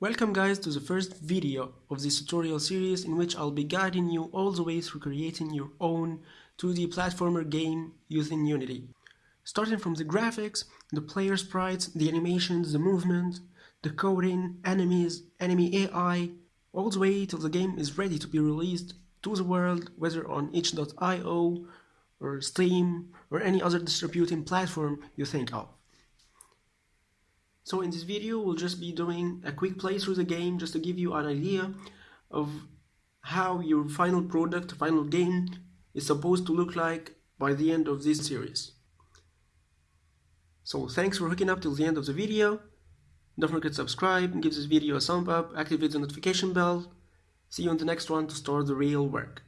Welcome guys to the first video of this tutorial series in which I'll be guiding you all the way through creating your own 2D platformer game using Unity. Starting from the graphics, the player sprites, the animations, the movement, the coding, enemies, enemy AI, all the way till the game is ready to be released to the world whether on itch.io or Steam or any other distributing platform you think of. So in this video we'll just be doing a quick play through the game just to give you an idea of how your final product, final game is supposed to look like by the end of this series. So thanks for hooking up till the end of the video. Don't forget to subscribe, give this video a thumb up, activate the notification bell. See you on the next one to start the real work.